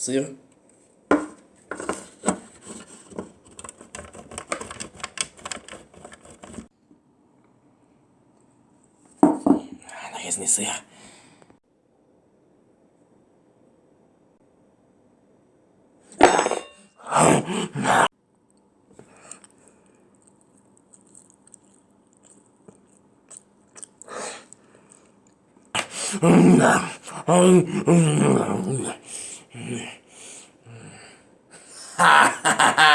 See? Наезд не сыр. Mm-hmm. 음. 음. 음.